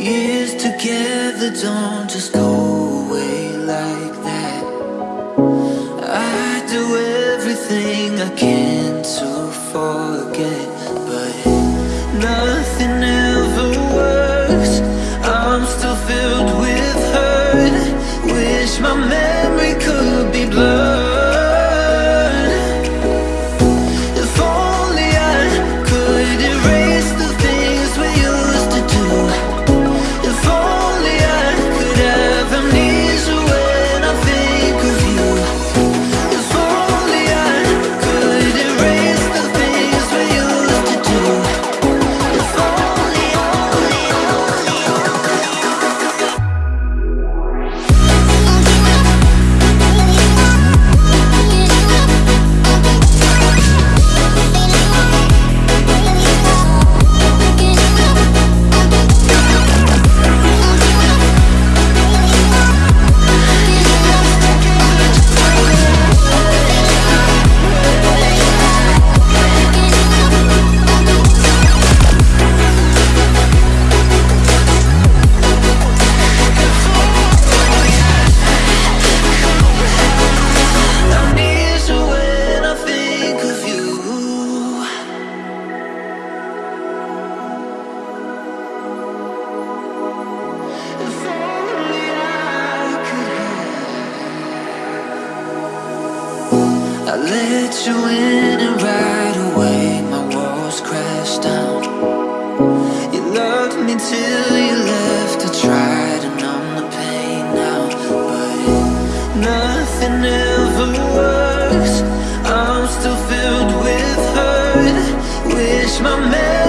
Years together don't just go away like that. I do everything I can to forget But nothing ever works. I let you in and right away my walls crashed down. You loved me till you left, I tried to numb the pain now But nothing ever works, I'm still filled with hurt. Wish my memory